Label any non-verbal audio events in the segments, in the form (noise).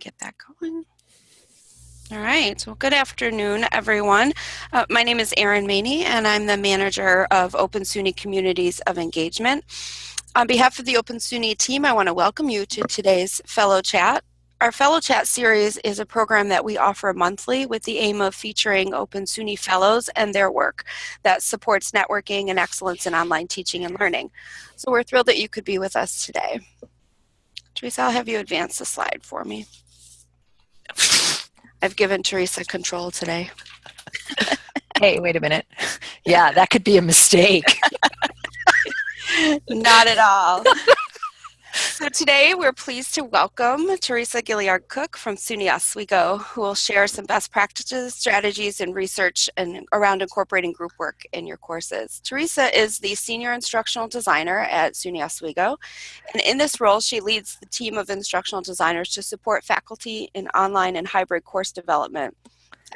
get that going. All right, well, good afternoon, everyone. Uh, my name is Erin Maney, and I'm the manager of Open SUNY Communities of Engagement. On behalf of the Open SUNY team, I want to welcome you to today's Fellow Chat. Our Fellow Chat series is a program that we offer monthly with the aim of featuring Open SUNY Fellows and their work that supports networking and excellence in online teaching and learning. So we're thrilled that you could be with us today. Teresa, I'll have you advance the slide for me. I've given Teresa control today. hey, wait a minute. Yeah, that could be a mistake. (laughs) Not at all. (laughs) So today we're pleased to welcome Teresa Gilliard Cook from SUNY Oswego, who will share some best practices, strategies, and research and around incorporating group work in your courses. Teresa is the Senior Instructional Designer at SUNY Oswego, and in this role she leads the team of instructional designers to support faculty in online and hybrid course development,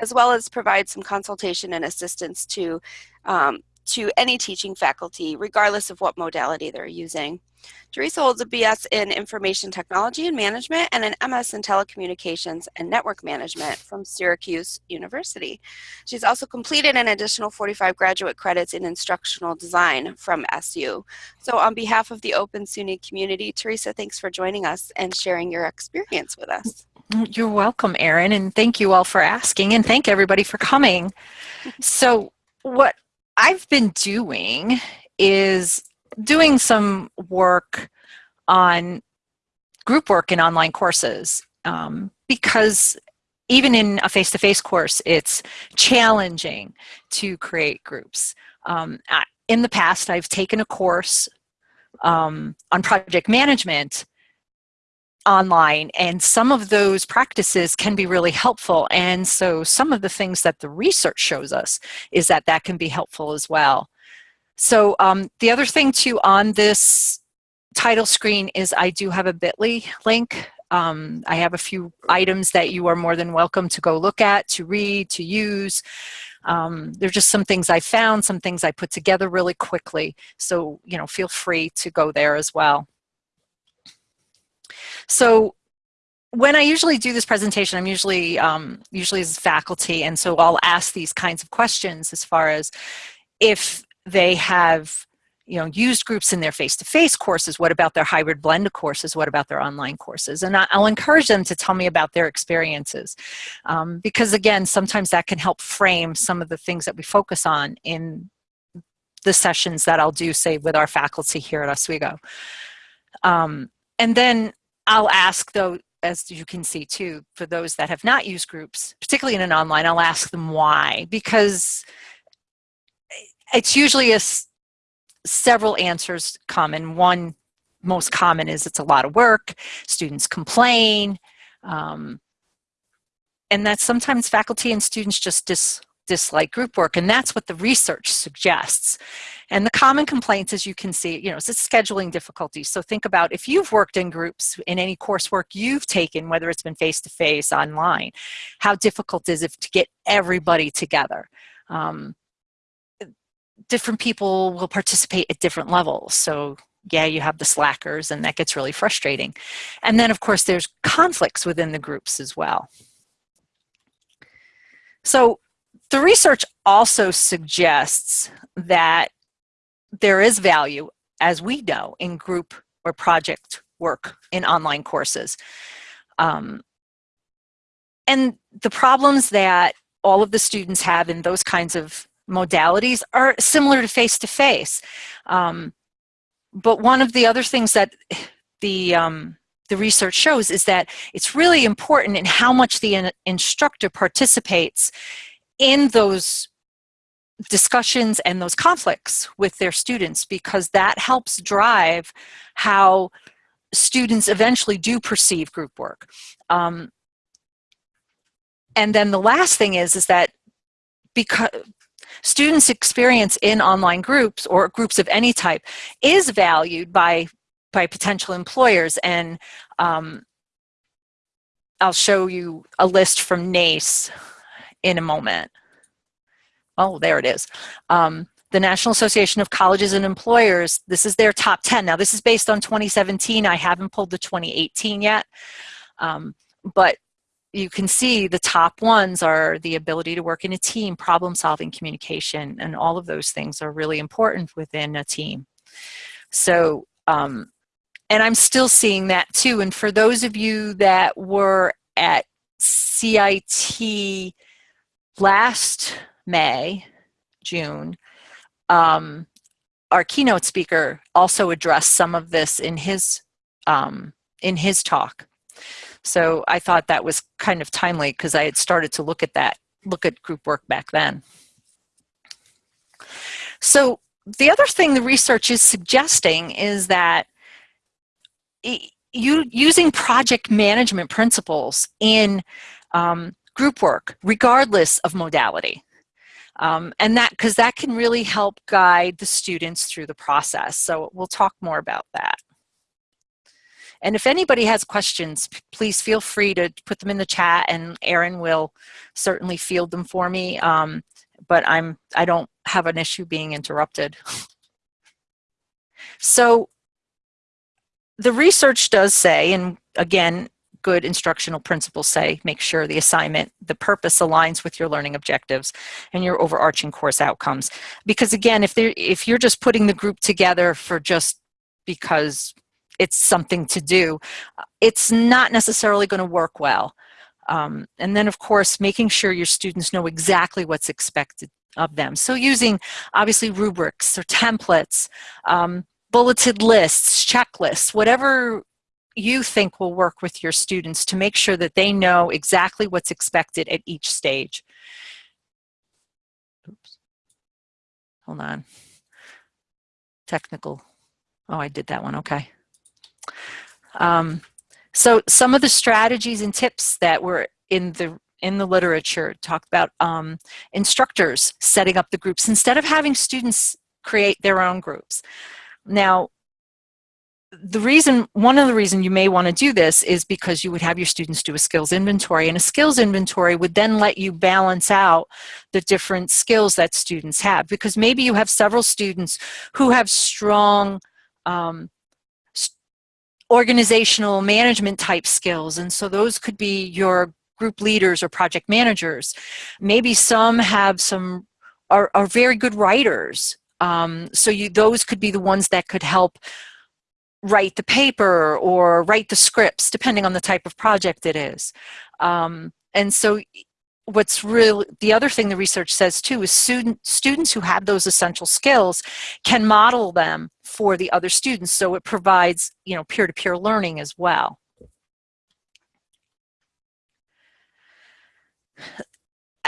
as well as provide some consultation and assistance to um, to any teaching faculty, regardless of what modality they're using. Teresa holds a BS in Information Technology and Management and an MS in Telecommunications and Network Management from Syracuse University. She's also completed an additional 45 graduate credits in Instructional Design from SU. So on behalf of the Open SUNY community, Teresa, thanks for joining us and sharing your experience with us. You're welcome, Erin, and thank you all for asking, and thank everybody for coming. (laughs) So what I've been doing is doing some work on group work in online courses um, because even in a face-to-face -face course, it's challenging to create groups. Um, in the past, I've taken a course um, on project management online and some of those practices can be really helpful and so some of the things that the research shows us is that that can be helpful as well so um, the other thing too on this title screen is I do have a bit.ly link um, I have a few items that you are more than welcome to go look at, to read, to use. Um, are just some things I found, some things I put together really quickly. So, you know, feel free to go there as well. So when I usually do this presentation, I'm usually um, usually as faculty, and so I'll ask these kinds of questions as far as if they have you know, used groups in their face-to-face -face courses, what about their hybrid blended courses, what about their online courses? And I'll encourage them to tell me about their experiences. Um, because again, sometimes that can help frame some of the things that we focus on in the sessions that I'll do, say, with our faculty here at Oswego. Um, and then I'll ask though, as you can see too, for those that have not used groups, particularly in an online, I'll ask them why, because it's usually a several answers common. One most common is it's a lot of work, students complain, um, and that sometimes faculty and students just dis dislike group work, and that's what the research suggests. And the common complaints, as you can see, you know, it's scheduling difficulties. So think about if you've worked in groups in any coursework you've taken, whether it's been face-to-face, -face, online, how difficult is it to get everybody together? Um, different people will participate at different levels. So yeah, you have the slackers and that gets really frustrating. And then of course there's conflicts within the groups as well. So the research also suggests that there is value, as we know, in group or project work in online courses. Um, and the problems that all of the students have in those kinds of modalities are similar to face-to-face. -face. Um, but one of the other things that the, um, the research shows is that it's really important in how much the in instructor participates in those discussions and those conflicts with their students because that helps drive how students eventually do perceive group work. Um, and then the last thing is, is that because students' experience in online groups or groups of any type is valued by, by potential employers. And um, I'll show you a list from NACE in a moment. Oh, there it is. Um, the National Association of Colleges and Employers, this is their top 10. Now this is based on 2017. I haven't pulled the 2018 yet. Um, but you can see the top ones are the ability to work in a team, problem solving, communication, and all of those things are really important within a team. So, um, and I'm still seeing that too. And for those of you that were at CIT last May, June, um, our keynote speaker also addressed some of this in his um, in his talk. So I thought that was kind of timely because I had started to look at that, look at group work back then. So the other thing the research is suggesting is that you using project management principles in um, group work, regardless of modality. Um, and that, because that can really help guide the students through the process. So we'll talk more about that. And if anybody has questions, please feel free to put them in the chat and Erin will certainly field them for me. Um, but I'm, I don't have an issue being interrupted. so the research does say, and again, good instructional principles say, make sure the assignment, the purpose aligns with your learning objectives and your overarching course outcomes. Because again, if, if you're just putting the group together for just because it's something to do, it's not necessarily going to work well. Um, and then of course, making sure your students know exactly what's expected of them. So using obviously rubrics or templates, um, bulleted lists, checklists, whatever you think will work with your students to make sure that they know exactly what's expected at each stage. Oops. Hold on. Technical. Oh, I did that one. Okay. Um, so some of the strategies and tips that were in the in the literature talk about um, instructors setting up the groups instead of having students create their own groups. Now, the reason, one of the reasons you may want to do this is because you would have your students do a skills inventory and a skills inventory would then let you balance out the different skills that students have because maybe you have several students who have strong um, organizational management type skills. And so those could be your group leaders or project managers. Maybe some have some, are, are very good writers. Um, so you, those could be the ones that could help write the paper or write the scripts, depending on the type of project it is. Um, and so what's real the other thing the research says too is student, students who have those essential skills can model them for the other students. So it provides you know peer-to-peer -peer learning as well.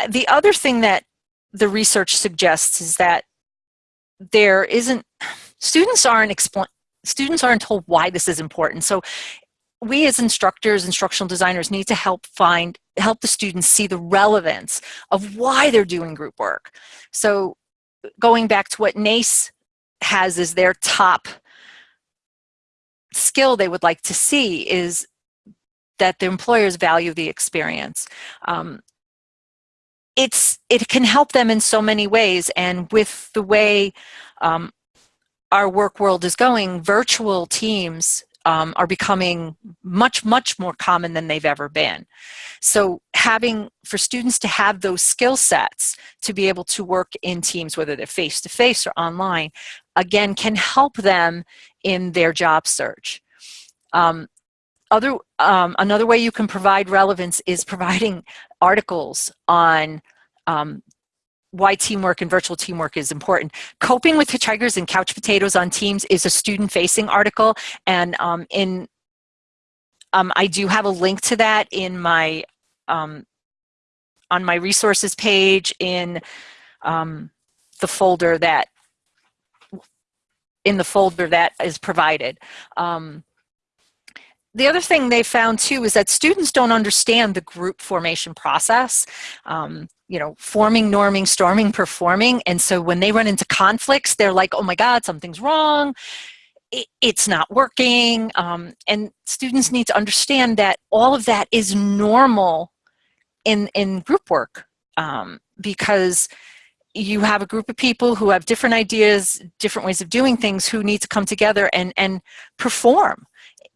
The other thing that the research suggests is that there isn't students aren't explain students aren't told why this is important. So we as instructors, instructional designers need to help find, help the students see the relevance of why they're doing group work. So going back to what NACE has as their top skill they would like to see is that the employers value the experience. Um, it's it can help them in so many ways and with the way um, our work world is going virtual teams um, are becoming much, much more common than they've ever been. So having, for students to have those skill sets to be able to work in teams, whether they're face-to-face -face or online, again, can help them in their job search. Um, other, um, another way you can provide relevance is providing articles on um, why teamwork and virtual teamwork is important. Coping with Hitchhikers and Couch Potatoes on Teams is a student-facing article, and um, in um, I do have a link to that in my um, on my resources page in um, the folder that in the folder that is provided. Um, the other thing they found too is that students don't understand the group formation process. Um, you know, forming, norming, storming, performing. And so when they run into conflicts, they're like, oh my God, something's wrong. it's not working. Um, and students need to understand that all of that is normal in, in group work um, because you have a group of people who have different ideas, different ways of doing things who need to come together and, and perform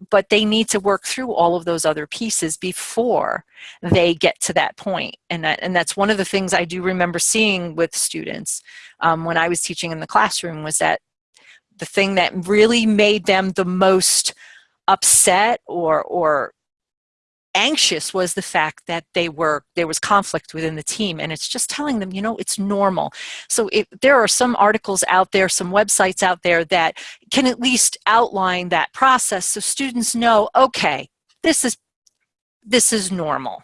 but they need to work through all of those other pieces before they get to that point. And, that, and that's one of the things I do remember seeing with students um, when I was teaching in the classroom was that the thing that really made them the most upset or, or anxious was the fact that they were there was conflict within the team and it's just telling them you know it's normal. So if there are some articles out there some websites out there that can at least outline that process so students know okay this is this is normal.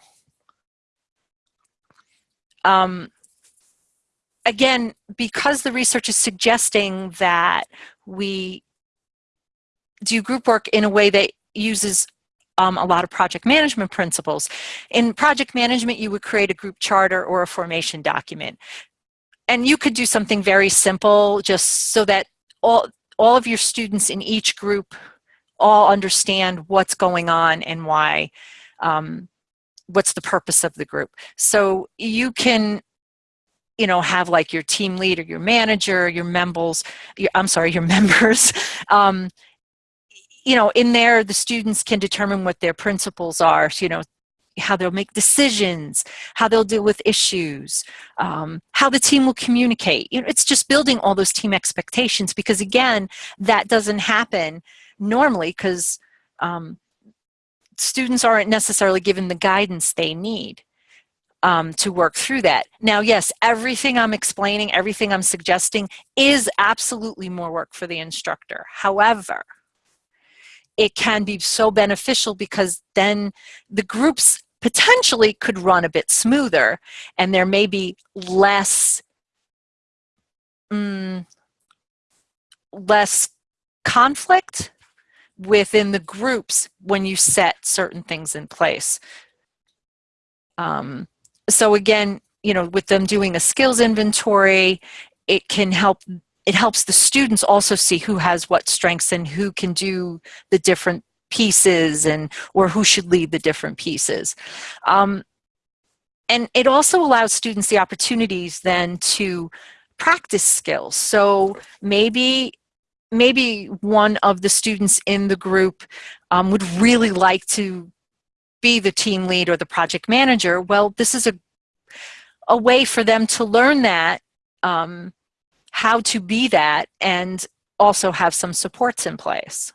Um, again because the research is suggesting that we do group work in a way that uses um, a lot of project management principles. In project management, you would create a group charter or a formation document. And you could do something very simple just so that all, all of your students in each group all understand what's going on and why, um, what's the purpose of the group. So you can you know, have like your team leader, your manager, your members, your, I'm sorry, your (laughs) members, um, you know, in there, the students can determine what their principles are, you know, how they'll make decisions, how they'll deal with issues, um, how the team will communicate. You know, it's just building all those team expectations because again, that doesn't happen normally because um, students aren't necessarily given the guidance they need um, to work through that. Now, yes, everything I'm explaining, everything I'm suggesting is absolutely more work for the instructor. However, it can be so beneficial because then the groups potentially could run a bit smoother and there may be less mm, less conflict within the groups when you set certain things in place. Um, so again, you know, with them doing a skills inventory, it can help it helps the students also see who has what strengths and who can do the different pieces and or who should lead the different pieces. Um, and it also allows students the opportunities then to practice skills. So maybe maybe one of the students in the group um, would really like to be the team lead or the project manager. Well, this is a, a way for them to learn that um, how to be that and also have some supports in place.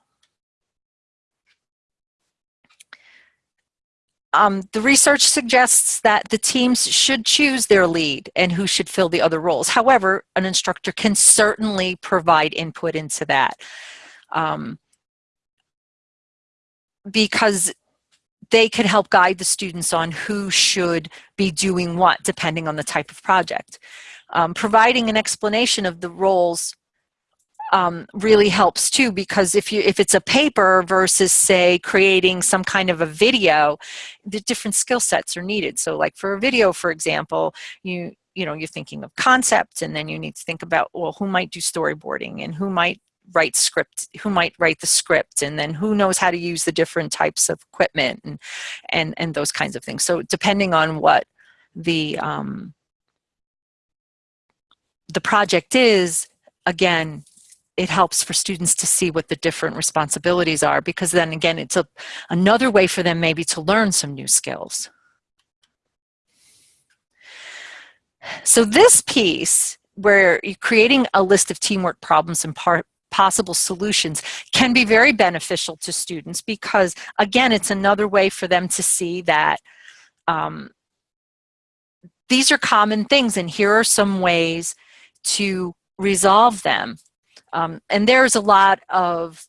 Um, the research suggests that the teams should choose their lead and who should fill the other roles. However, an instructor can certainly provide input into that um, because they can help guide the students on who should be doing what depending on the type of project um, providing an explanation of the roles um, really helps too because if you if it's a paper versus say creating some kind of a video the different skill sets are needed. So like for a video for example you you know you're thinking of concept and then you need to think about well who might do storyboarding and who might write script who might write the script and then who knows how to use the different types of equipment and and and those kinds of things. So depending on what the um, the project is, again, it helps for students to see what the different responsibilities are because then again, it's a, another way for them maybe to learn some new skills. So this piece where you're creating a list of teamwork problems and possible solutions can be very beneficial to students because again, it's another way for them to see that um, these are common things and here are some ways to resolve them. Um, and there's a lot of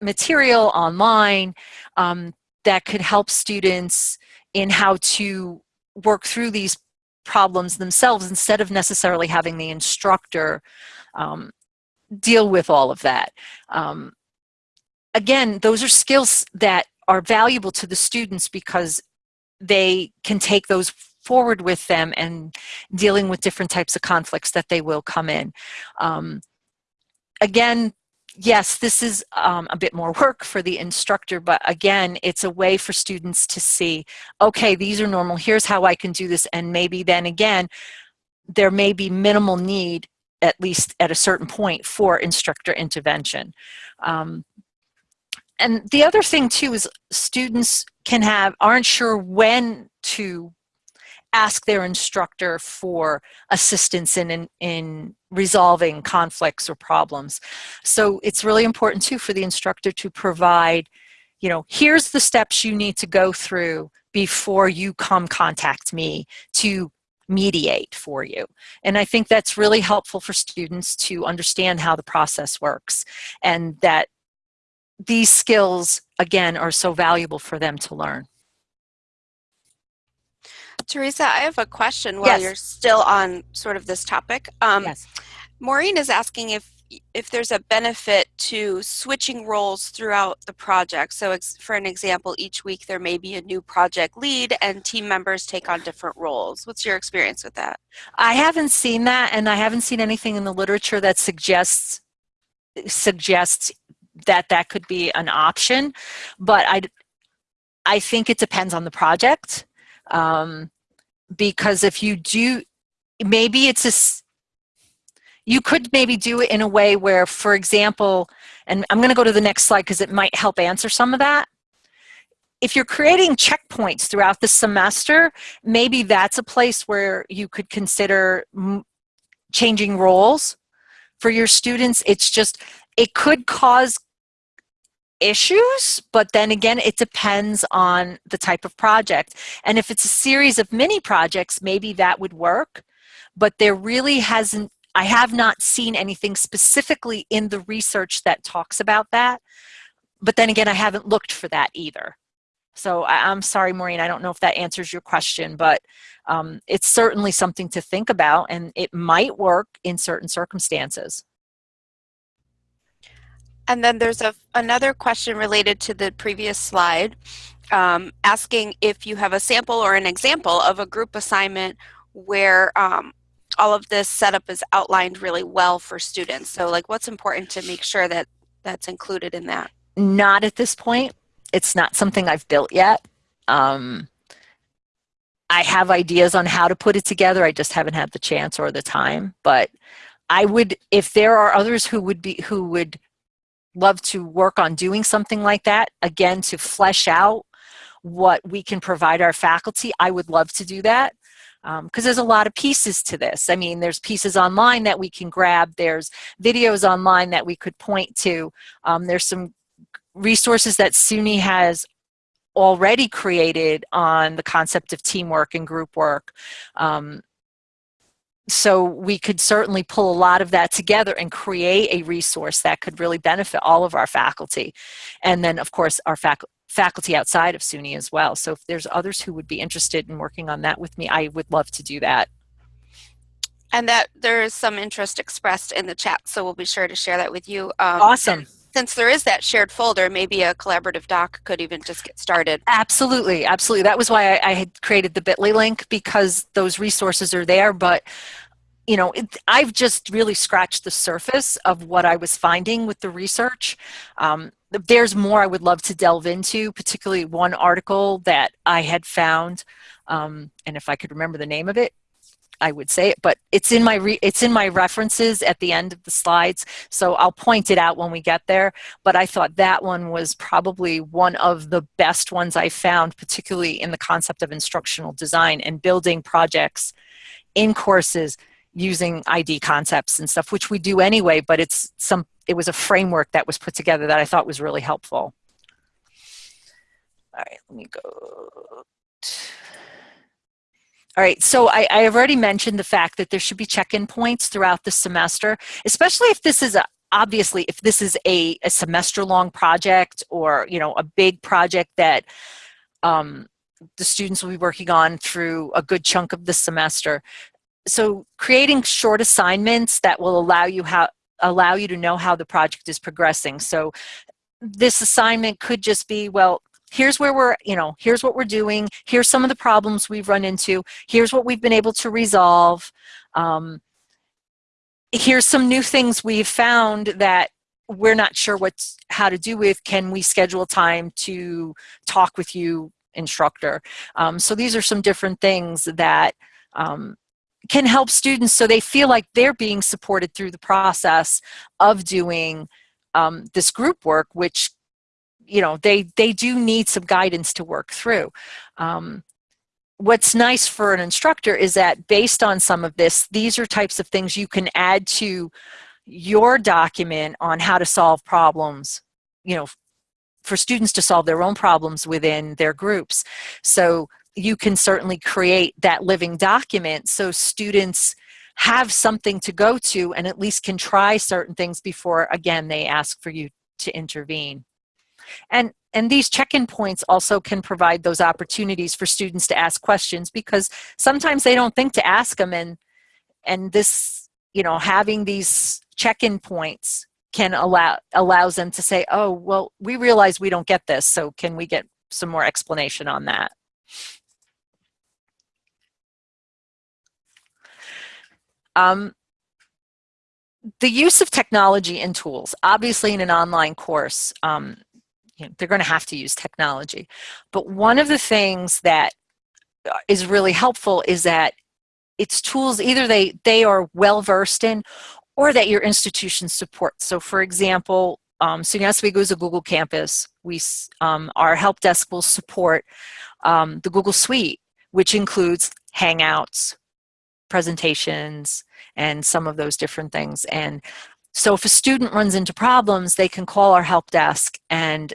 material online um, that could help students in how to work through these problems themselves instead of necessarily having the instructor um, deal with all of that. Um, again, those are skills that are valuable to the students because they can take those forward with them and dealing with different types of conflicts that they will come in. Um, again, yes, this is um, a bit more work for the instructor, but again, it's a way for students to see, okay, these are normal, here's how I can do this, and maybe then again, there may be minimal need, at least at a certain point, for instructor intervention. Um, and the other thing too is students can have aren't sure when to ask their instructor for assistance in, in, in resolving conflicts or problems. So it's really important too for the instructor to provide, you know, here's the steps you need to go through before you come contact me to mediate for you. And I think that's really helpful for students to understand how the process works and that these skills, again, are so valuable for them to learn. Teresa, I have a question while Yes. you're still on sort of this topic. Um, Yes. Maureen is asking if if there's a benefit to switching roles throughout the project. So for an example, each week there may be a new project lead and team members take on different roles. What's your experience with that? I haven't seen that, and I haven't seen anything in the literature that suggests suggests that that could be an option. But I, I think it depends on the project, um, because if you do, maybe it's a, you could maybe do it in a way where, for example, and I'm going to go to the next slide because it might help answer some of that. If you're creating checkpoints throughout the semester, maybe that's a place where you could consider changing roles for your students. It's just, it could cause issues, but then again, it depends on the type of project. And if it's a series of mini projects, maybe that would work, but there really hasn't, I have not seen anything specifically in the research that talks about that. But then again, I haven't looked for that either. So I, I'm sorry, Maureen, I don't know if that answers your question, but um, it's certainly something to think about and it might work in certain circumstances. And then there's a, another question related to the previous slide, um, asking if you have a sample or an example of a group assignment where um, all of this setup is outlined really well for students. So like what's important to make sure that that's included in that? Not at this point. It's not something I've built yet. Um, I have ideas on how to put it together. I just haven't had the chance or the time. But I would, if there are others who would be, who would love to work on doing something like that, again, to flesh out what we can provide our faculty, I would love to do that. Because there's a lot of pieces to this. I mean, there's pieces online that we can grab. There's videos online that we could point to. Um, there's some resources that SUNY has already created on the concept of teamwork and group work. Um, so we could certainly pull a lot of that together and create a resource that could really benefit all of our faculty. And then of course our fac faculty outside of SUNY as well. So if there's others who would be interested in working on that with me, I would love to do that. And that there is some interest expressed in the chat, so we'll be sure to share that with you. Um, Awesome. Since there is that shared folder, maybe a collaborative doc could even just get started. Absolutely, absolutely. That was why I, I had created the bit.ly link because those resources are there, but you know, it, I've just really scratched the surface of what I was finding with the research. Um, there's more I would love to delve into, particularly one article that I had found, um, and if I could remember the name of it, I would say it, but it's in my re it's in my references at the end of the slides, so I'll point it out when we get there. But I thought that one was probably one of the best ones I found, particularly in the concept of instructional design and building projects in courses using ID concepts and stuff, which we do anyway, but it's some, it was a framework that was put together that I thought was really helpful. All right, let me go. All right, so I, I have already mentioned the fact that there should be check-in points throughout the semester, especially if this is a, obviously if this is a, a semester long project or, you know, a big project that um, the students will be working on through a good chunk of the semester so creating short assignments that will allow you how allow you to know how the project is progressing. So this assignment could just be, well, here's where we're, you know, here's what we're doing. Here's some of the problems we've run into. Here's what we've been able to resolve. Um, here's some new things we've found that we're not sure what's how to do with. Can we schedule time to talk with you, instructor? Um, so these are some different things that um, can help students so they feel like they're being supported through the process of doing um, this group work, which you know, they, they do need some guidance to work through. Um, what's nice for an instructor is that based on some of this, these are types of things you can add to your document on how to solve problems, you know, for students to solve their own problems within their groups. So you can certainly create that living document so students have something to go to and at least can try certain things before, again, they ask for you to intervene. And, and these check-in points also can provide those opportunities for students to ask questions because sometimes they don't think to ask them and, and this, you know, having these check-in points can allow allows them to say, oh, well, we realize we don't get this, so can we get some more explanation on that? Um, the use of technology and tools, obviously in an online course, um, you know, they're going to have to use technology. But one of the things that uh, really helpful is that it's tools either they, they are well versed in or that your institution supports. So for example, um, SUNY Oswego is a Google campus. We, um, our help desk will support um, the Google Suite, which includes Hangouts, presentations, and some of those different things. And so if a student runs into problems, they can call our help desk and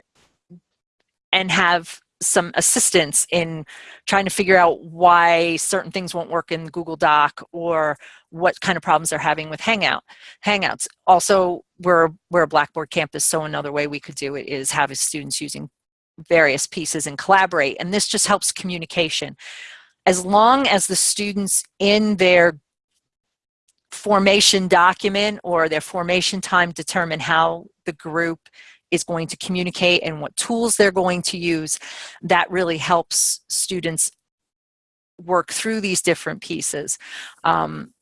and have some assistance in trying to figure out why certain things won't work in Google Doc or what kind of problems they're having with Hangout, Hangouts. Also, we're, we're a Blackboard campus, so another way we could do it is have students using various pieces and collaborate, and this just helps communication. As long as the students in their formation document or their formation time determine how the group is going to communicate and what tools they're going to use, that really helps students work through these different pieces. Um,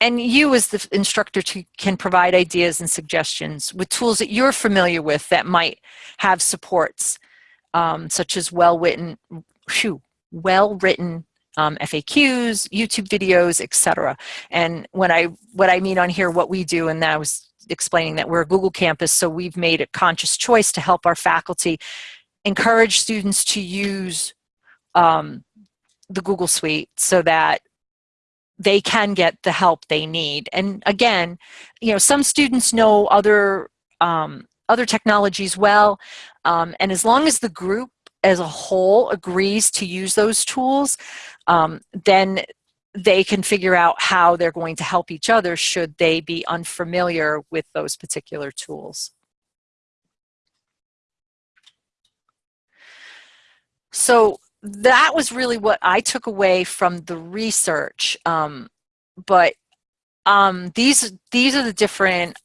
and you as the instructor to, can provide ideas and suggestions with tools that you're familiar with that might have supports, um, such as well-written well-written um, FAQs, YouTube videos, etc. And when I what I mean on here, what we do, and I was explaining that we're a Google campus, so we've made a conscious choice to help our faculty encourage students to use um, the Google Suite so that they can get the help they need. And again, you know, some students know other um, other technologies well, um, and as long as the group as a whole agrees to use those tools, um, then they can figure out how they're going to help each other should they be unfamiliar with those particular tools. So that was really what I took away from the research. Um, but um, these, these are the different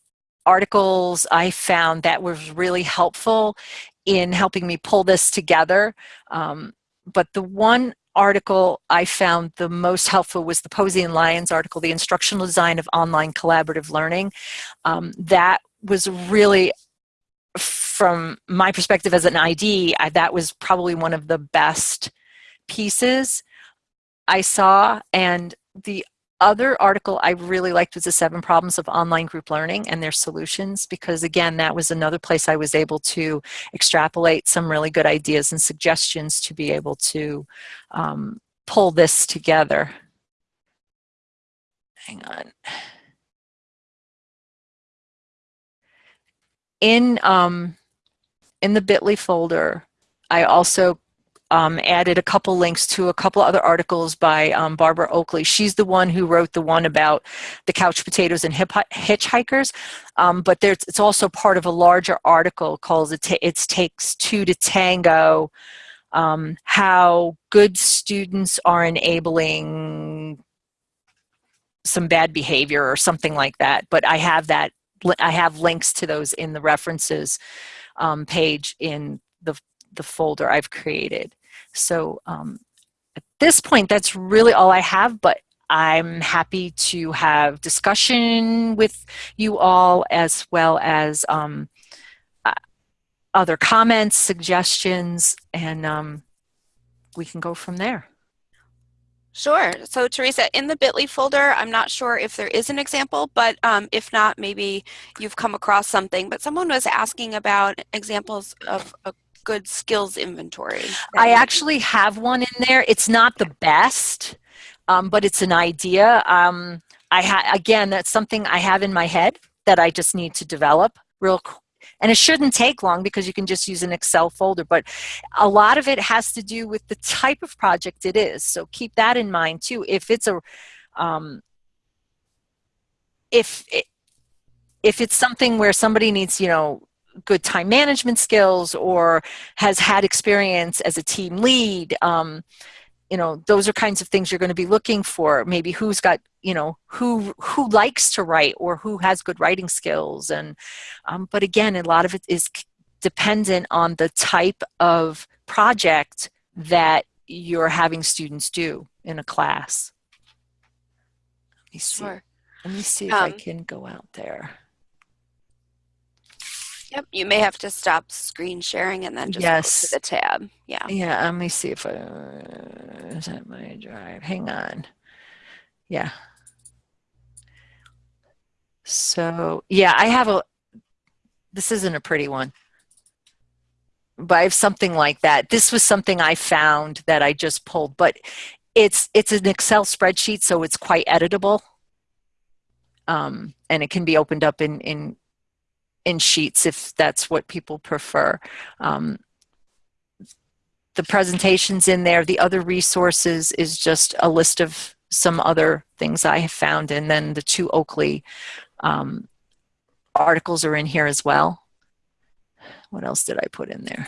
articles I found that was really helpful in helping me pull this together. Um, but the one article I found the most helpful was the Posey and Lyons article, The Instructional Design of Online Collaborative Learning. Um, that was really, from my perspective as an ID, I, that was probably one of the best pieces I saw. And the other article I really liked was the seven problems of online group learning and their solutions because again that was another place I was able to extrapolate some really good ideas and suggestions to be able to um, pull this together. Hang on. In, um, in the bit.ly folder, I also um, added a couple links to a couple other articles by um, Barbara Oakley. She's the one who wrote the one about the couch potatoes and hitchhikers, um, but it's also part of a larger article called It, it Takes Two to Tango, um, how good students are enabling some bad behavior or something like that. But I have that, I have links to those in the references um, page in the, the folder I've created. So um, at this point, that's really all I have, but I'm happy to have discussion with you all as well as um, uh, other comments, suggestions, and um, we can go from there. Sure. So Teresa, in the bit.ly folder, I'm not sure if there is an example, but um, if not, maybe you've come across something. But someone was asking about examples of a good skills inventory. I actually have one in there. It's not the best, um, but it's an idea. Um, I ha again, that's something I have in my head that I just need to develop real and it shouldn't take long because you can just use an Excel folder, but a lot of it has to do with the type of project it is. So keep that in mind too. If it's a, um, if, it, if it's something where somebody needs, you know, good time management skills or has had experience as a team lead, um, you know, those are kinds of things you're going to be looking for. Maybe who's got, you know, who who likes to write or who has good writing skills. And um, but again, a lot of it is dependent on the type of project that you're having students do in a class. Let me see. Sure. Let me see if um, I can go out there. Yep, you may have to stop screen sharing and then just yes. go to the tab. Yeah. Yeah, let me see if I, is that my drive? Hang on. Yeah. So, yeah, I have a, this isn't a pretty one, but I have something like that. This was something I found that I just pulled, but it's, it's an Excel spreadsheet, so it's quite editable. Um, and it can be opened up in, in in sheets if that's what people prefer. Um, the presentations in there, the other resources is just a list of some other things I have found and then the two Oakley um, articles are in here as well. What else did I put in there?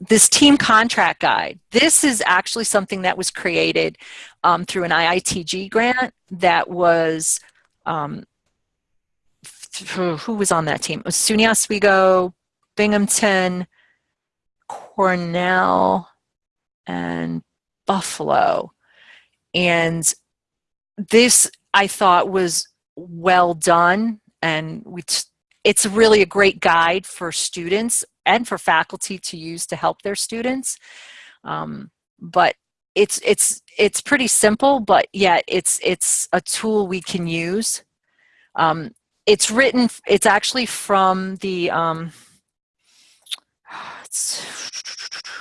This team contract guide. This is actually something that was created um, through an IITG grant that was um, who was on that team? It was SUNY Oswego, Binghamton, Cornell, and Buffalo. And this I thought was well done and we it's really a great guide for students and for faculty to use to help their students. Um, but it's it's it's pretty simple, but yet it's it's a tool we can use. Um, it's written, it's actually from the, um, (sighs) it's,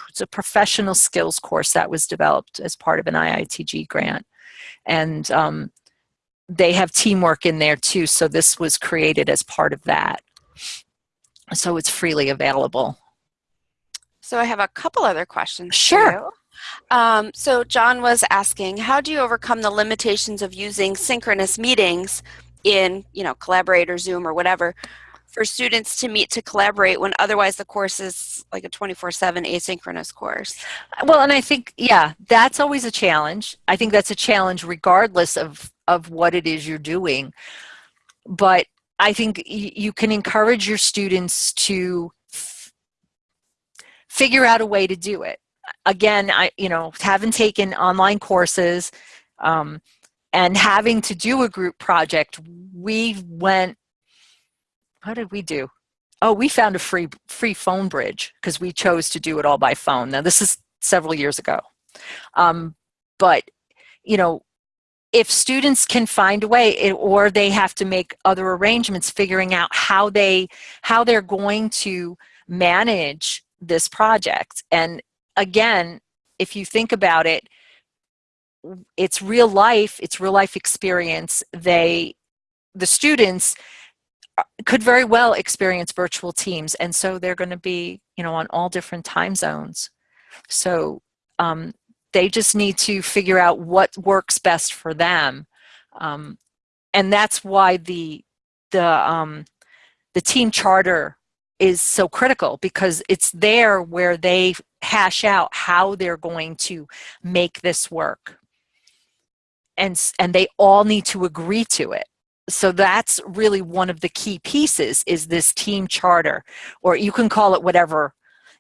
it's a professional skills course that was developed as part of an IITG grant. And um, they have teamwork in there too, so this was created as part of that. So it's freely available. So I have a couple other questions. Sure. Um, so John was asking, how do you overcome the limitations of using synchronous meetings in, you know, Collaborate or Zoom or whatever for students to meet to collaborate when otherwise the course is like a 24-7 asynchronous course. Well, and I think, yeah, that's always a challenge. I think that's a challenge regardless of, of what it is you're doing. But I think you can encourage your students to figure out a way to do it. Again, I, you know, haven't taken online courses, um, and having to do a group project, we went, what did we do? Oh, we found a free free phone bridge because we chose to do it all by phone. Now this is several years ago. Um, but, you know, if students can find a way it, or they have to make other arrangements figuring out how they how they're going to manage this project and again if you think about it it's real life, it's real life experience. They, the students uh, could very well experience virtual teams. And so they're going to be, you know, on all different time zones. So um, they just need to figure out what works best for them. Um, and that's why the, the, um, the team charter is so critical because it's there where they hash out how they're going to make this work and and they all need to agree to it. So that's really one of the key pieces is this team charter or you can call it whatever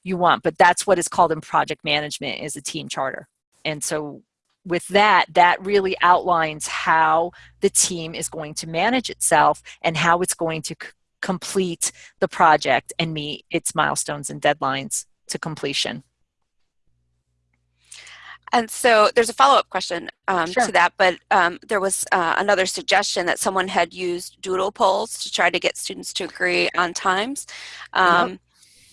you want but that's what is called in project management is a team charter. And so with that that really outlines how the team is going to manage itself and how it's going to complete the project and meet its milestones and deadlines to completion And so there's a follow-up question um, Sure. to that, but um, there was uh, another suggestion that someone had used doodle polls to try to get students to agree on times. Um,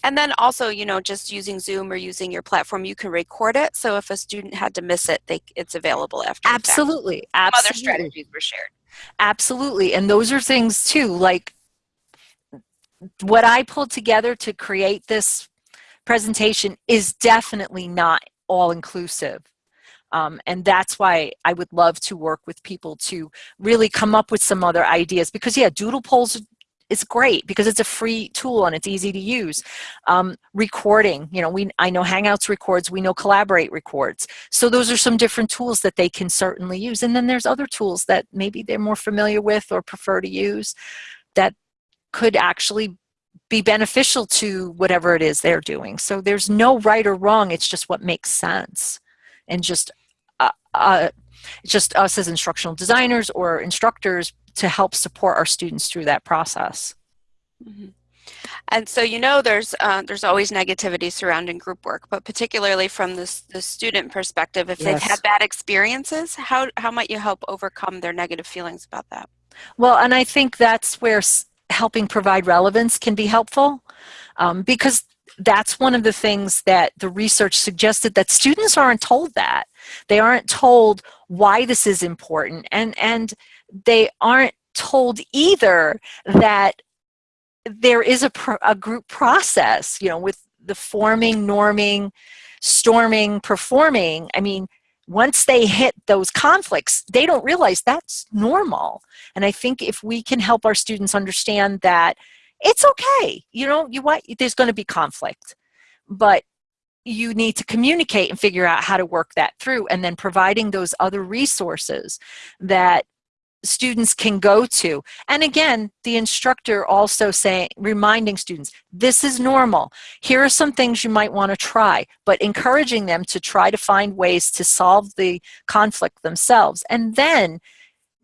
And then also, you know, just using Zoom or using your platform, you can record it. So if a student had to miss it, they, it's available after. fact. Absolutely. Other Absolutely. strategies were shared. Absolutely. And those are things too, like what I pulled together to create this presentation is definitely not all inclusive. Um, and that's why I would love to work with people to really come up with some other ideas because yeah, doodle polls is great because it's a free tool and it's easy to use. Um, recording, you know, we I know Hangouts records, we know Collaborate records. So those are some different tools that they can certainly use. And then there's other tools that maybe they're more familiar with or prefer to use that could actually be beneficial to whatever it is they're doing. So there's no right or wrong, it's just what makes sense. And just uh, uh, just us as instructional designers or instructors to help support our students through that process. Mhm. And so you know there's uh, there's always negativity surrounding group work, but particularly from this the student perspective, if they've had bad experiences, how how might you help overcome their negative feelings about that? Well, and I think that's where helping provide relevance can be helpful um, because that's one of the things that the research suggested that students aren't told that. They aren't told why this is important and, and they aren't told either that there is a, a group process, you know, with the forming, norming, storming, performing. I mean, once they hit those conflicts, they don't realize that's normal. And I think if we can help our students understand that it's okay, you know, you what there's going to be conflict, but you need to communicate and figure out how to work that through and then providing those other resources that students can go to. And again the instructor also saying reminding students this is normal. Here are some things you might want to try but encouraging them to try to find ways to solve the conflict themselves. And then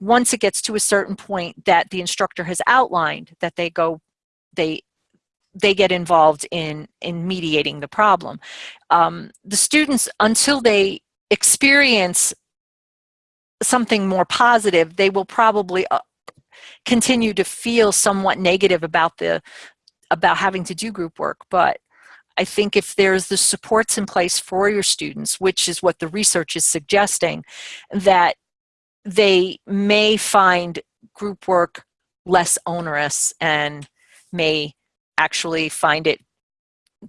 once it gets to a certain point that the instructor has outlined that they go they they get involved in in mediating the problem um, the students until they experience something more positive they will probably uh, continue to feel somewhat negative about the about having to do group work but I think if there's the supports in place for your students, which is what the research is suggesting, that they may find group work less onerous and may actually find it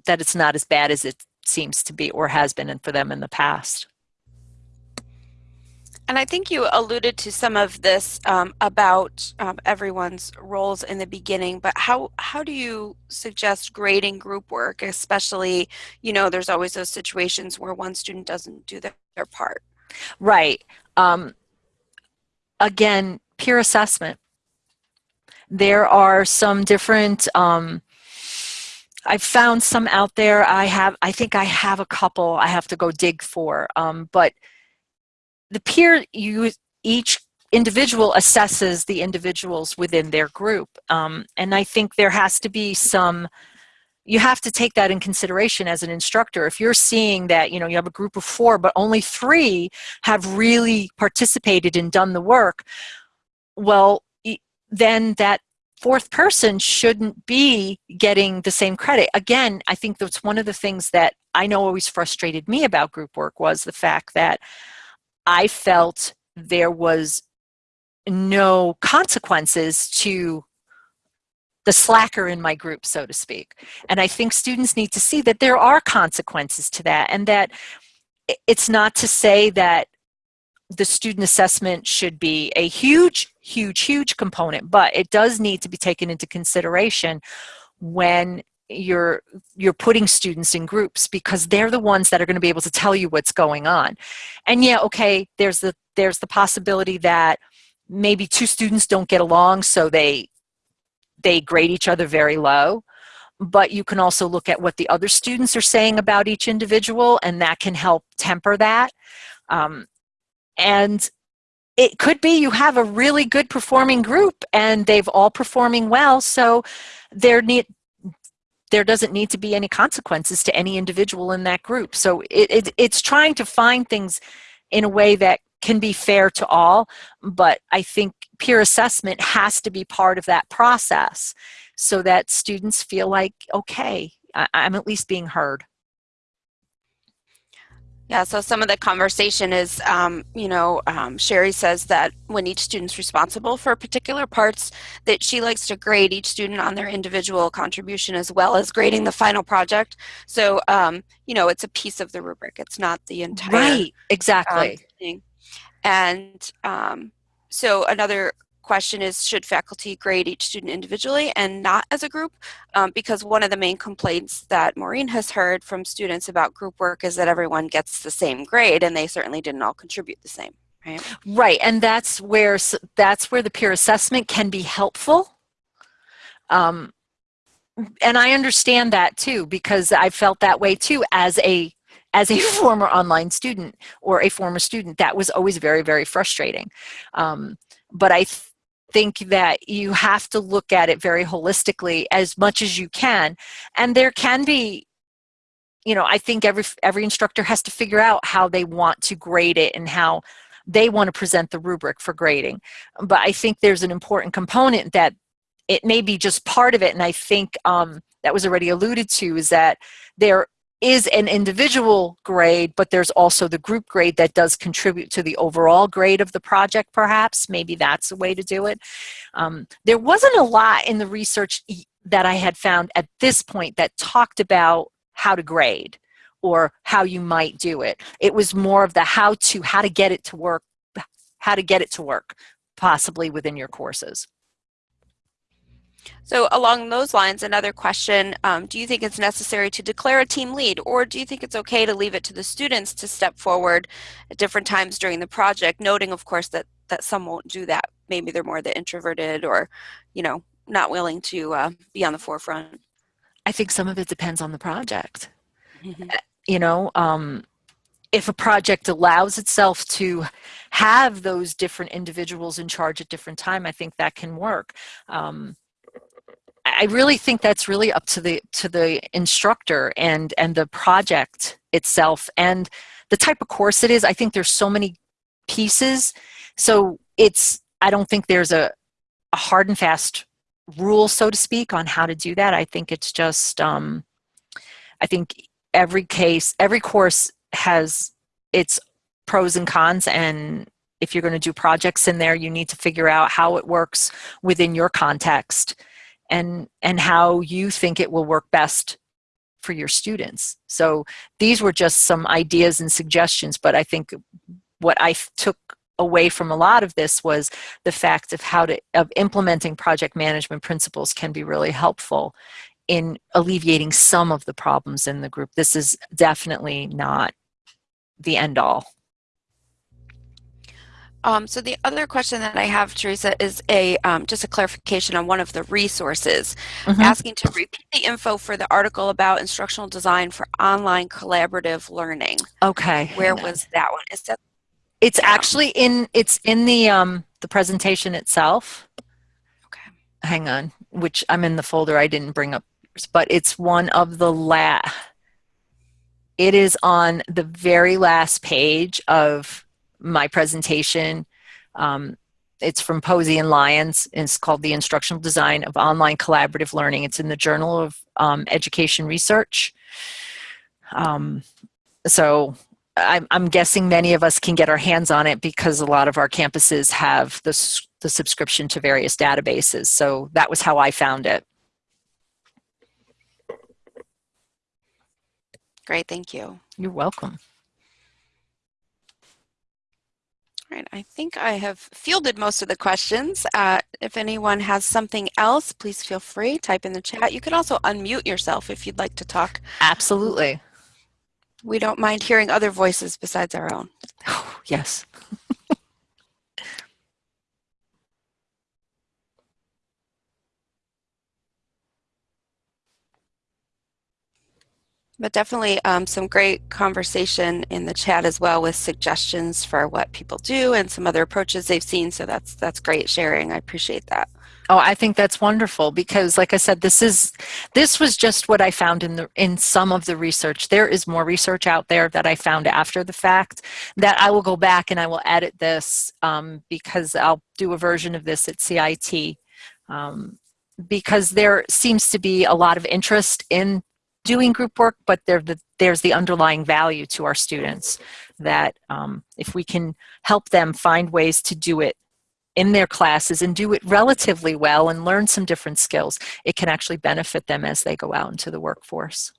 that it's not as bad as it seems to be or has been for them in the past. And I think you alluded to some of this um, about um, everyone's roles in the beginning, but how how do you suggest grading group work, especially, you know, there's always those situations where one student doesn't do their, their part. Right. Um, again, peer assessment. There are some different, um, I've found some out there. I have, I think I have a couple I have to go dig for, um, but the peer, you, each individual assesses the individuals within their group. Um, and I think there has to be some, you have to take that in consideration as an instructor. If you're seeing that, you know, you have a group of four, but only three have really participated and done the work, well, then that fourth person shouldn't be getting the same credit. Again, I think that's one of the things that I know always frustrated me about group work was the fact that I felt there was no consequences to the slacker in my group, so to speak. And I think students need to see that there are consequences to that and that it's not to say that the student assessment should be a huge, huge, huge component, but it does need to be taken into consideration when you're you're putting students in groups because they're the ones that are going to be able to tell you what's going on. And yeah, okay, there's the there's the possibility that maybe two students don't get along so they they grade each other very low but you can also look at what the other students are saying about each individual and that can help temper that um, and it could be you have a really good performing group and they've all performing well so there need there doesn't need to be any consequences to any individual in that group. So it, it, it's trying to find things in a way that can be fair to all, but I think peer assessment has to be part of that process so that students feel like, okay, I, I'm at least being heard. Yeah, so some of the conversation is, um, you know, um, Sherry says that when each student's responsible for particular parts, that she likes to grade each student on their individual contribution as well as grading the final project. So, um, you know, it's a piece of the rubric. It's not the entire Right, exactly. um, thing. And um, so another question is, should faculty grade each student individually and not as a group? Um, because one of the main complaints that Maureen has heard from students about group work is that everyone gets the same grade and they certainly didn't all contribute the same, right? Right, and that's where that's where the peer assessment can be helpful. Um, and I understand that too because I felt that way too as a as a (laughs) former online student or a former student. That was always very very frustrating. Um, but I think that you have to look at it very holistically as much as you can, and there can be you know, I think every every instructor has to figure out how they want to grade it and how they want to present the rubric for grading. But I think there's an important component that it may be just part of it, and I think um, that was already alluded to, is that there is an individual grade, but there's also the group grade that does contribute to the overall grade of the project, perhaps. Maybe that's a way to do it. Um, there wasn't a lot in the research that I had found at this point that talked about how to grade or how you might do it. It was more of the how to, how to get it to work, how to get it to work, possibly within your courses. So along those lines, another question, um, do you think it's necessary to declare a team lead or do you think it's okay to leave it to the students to step forward at different times during the project, noting of course that, that some won't do that. Maybe they're more the introverted or, you know, not willing to uh, be on the forefront. I think some of it depends on the project. Mm -hmm. You know, um, if a project allows itself to have those different individuals in charge at different time, I think that can work. Um, I really think that's really up to the to the instructor and and the project itself and the type of course it is. I think there's so many pieces, so it's I don't think there's a, a hard and fast rule, so to speak, on how to do that. I think it's just um, I think every case, every course has its pros and cons and if you're going to do projects in there, you need to figure out how it works within your context and and how you think it will work best for your students. So these were just some ideas and suggestions, but I think what I took away from a lot of this was the fact of how to of implementing project management principles can be really helpful in alleviating some of the problems in the group. This is definitely not the end all. Um, so the other question that I have, Teresa, is a um, just a clarification on one of the resources, mm -hmm. asking to repeat the info for the article about instructional design for online collaborative learning. Okay. Where was that one? Is that? It's yeah. actually in it's in the um, the presentation itself. Okay. Hang on, which I'm in the folder I didn't bring up, but it's one of the la. It is on the very last page of my presentation. Um, it's from Posey and Lyons. And it's called The Instructional Design of Online Collaborative Learning. It's in the Journal of um, Education Research. Um, so I'm, I'm, guessing many of us can get our hands on it because a lot of our campuses have the, the subscription to various databases. So that was how I found it. Great, thank you. You're welcome. Right, I think I have fielded most of the questions. Uh, if anyone has something else, please feel free, type in the chat. You can also unmute yourself if you'd like to talk. Absolutely. We don't mind hearing other voices besides our own. (laughs) Oh, yes. (laughs) But definitely um, some great conversation in the chat as well with suggestions for what people do and some other approaches they've seen. So that's that's great sharing. I appreciate that. Oh, I think that's wonderful because like I said, this is this was just what I found in the in some of the research. There is more research out there that I found after the fact that I will go back and I will edit this um, because I'll do a version of this at CIT um, because there seems to be a lot of interest in doing group work, but the, there's the underlying value to our students that um, if we can help them find ways to do it in their classes and do it relatively well and learn some different skills, it can actually benefit them as they go out into the workforce.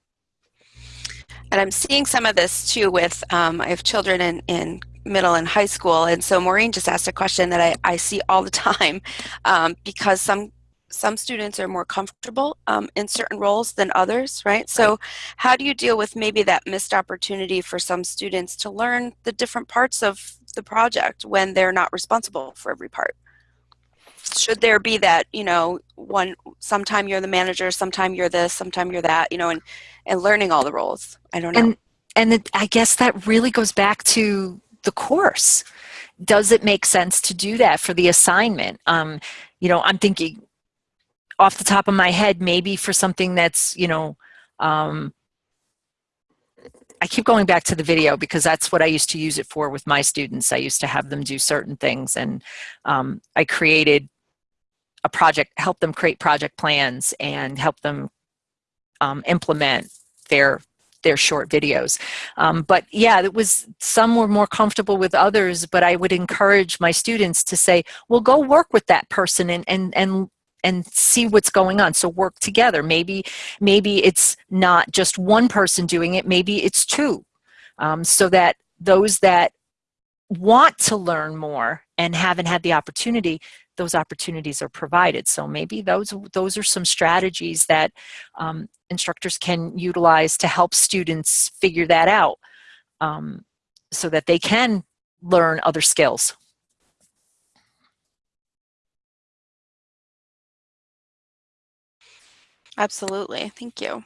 And I'm seeing some of this too with, um, I have children in, in middle and high school. And so Maureen just asked a question that I, I see all the time um, because some some students are more comfortable um, in certain roles than others, right? So how do you deal with maybe that missed opportunity for some students to learn the different parts of the project when they're not responsible for every part? Should there be that, you know, one, sometime you're the manager, sometime you're this, sometime you're that, you know, and, and learning all the roles? I don't know. And, and it, I guess that really goes back to the course. Does it make sense to do that for the assignment? Um, you know, I'm thinking off the top of my head, maybe for something that's, you know, um, I keep going back to the video because that's what I used to use it for with my students. I used to have them do certain things and um, I created a project, help them create project plans and help them um, implement their their short videos. Um, but yeah, it was some were more comfortable with others, but I would encourage my students to say, well, go work with that person and, and, and and see what's going on. So work together. Maybe maybe it's not just one person doing it. Maybe it's two. Um, so that those that want to learn more and haven't had the opportunity those opportunities are provided. So maybe those those are some strategies that um, instructors can utilize to help students figure that out um, so that they can learn other skills Absolutely. Thank you.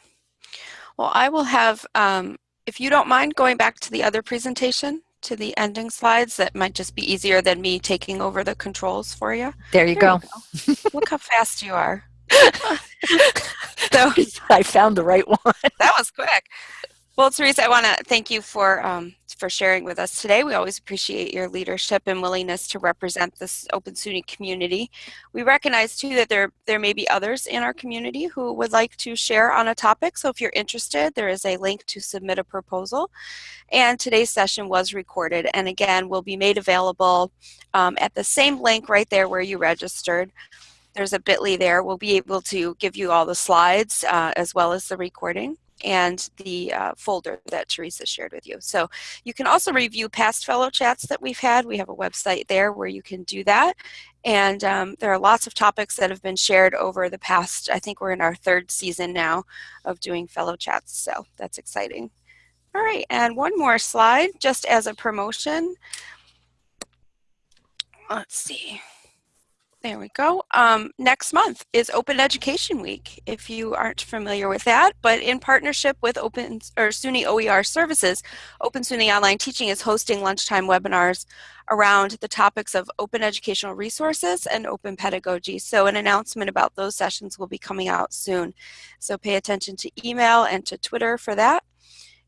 Well, I will have, um, if you don't mind going back to the other presentation, to the ending slides, that might just be easier than me taking over the controls for you. There you there go. You go. (laughs) Look how fast you are. (laughs) (laughs) so I found the right one. that was quick. Well, Teresa, I want to thank you for um, for sharing with us today. We always appreciate your leadership and willingness to represent this Open SUNY community. We recognize too that there there may be others in our community who would like to share on a topic. So if you're interested, there is a link to submit a proposal. And today's session was recorded and again will be made available um, at the same link right there where you registered there's a bit.ly there. We'll be able to give you all the slides uh, as well as the recording and the uh, folder that Teresa shared with you. So you can also review past fellow chats that we've had. We have a website there where you can do that. And um, there are lots of topics that have been shared over the past, I think we're in our third season now of doing fellow chats. So that's exciting. All right, and one more slide just as a promotion. Let's see. There we go. Um, next month is Open Education Week, if you aren't familiar with that. But in partnership with Open or SUNY OER Services, Open SUNY Online Teaching is hosting lunchtime webinars around the topics of open educational resources and open pedagogy. So an announcement about those sessions will be coming out soon. So pay attention to email and to Twitter for that.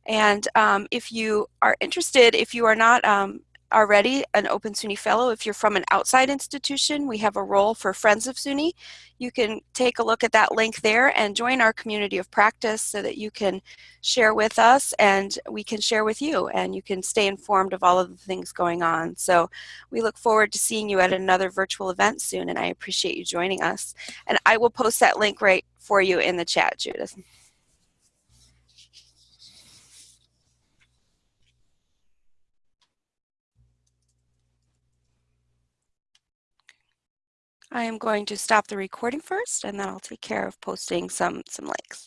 And um, if you are interested, if you are not um, already an Open SUNY Fellow. If you're from an outside institution, we have a role for Friends of SUNY. You can take a look at that link there and join our community of practice so that you can share with us and we can share with you and you can stay informed of all of the things going on. So we look forward to seeing you at another virtual event soon and I appreciate you joining us. And I will post that link right for you in the chat, Judith. I am going to stop the recording first and then I'll take care of posting some, some links.